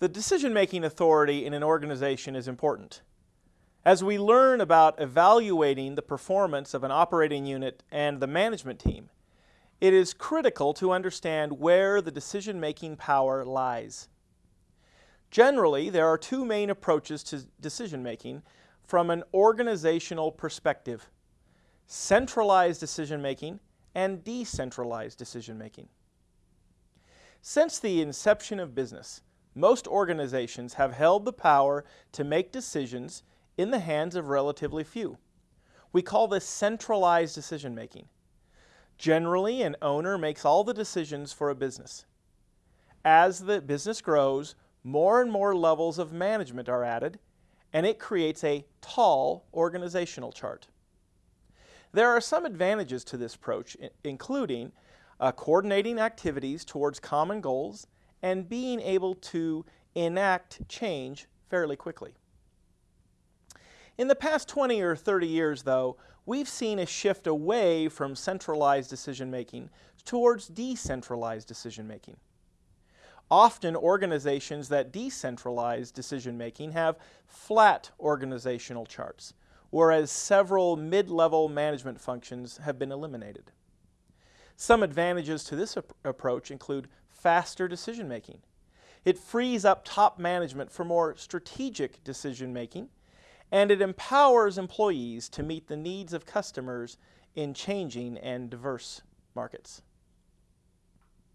The decision-making authority in an organization is important. As we learn about evaluating the performance of an operating unit and the management team, it is critical to understand where the decision-making power lies. Generally, there are two main approaches to decision-making from an organizational perspective. Centralized decision-making and decentralized decision-making. Since the inception of business, most organizations have held the power to make decisions in the hands of relatively few. We call this centralized decision making. Generally, an owner makes all the decisions for a business. As the business grows, more and more levels of management are added, and it creates a tall organizational chart. There are some advantages to this approach, including uh, coordinating activities towards common goals and being able to enact change fairly quickly. In the past 20 or 30 years, though, we've seen a shift away from centralized decision making towards decentralized decision making. Often organizations that decentralize decision making have flat organizational charts, whereas several mid-level management functions have been eliminated. Some advantages to this ap approach include faster decision making. It frees up top management for more strategic decision making, and it empowers employees to meet the needs of customers in changing and diverse markets.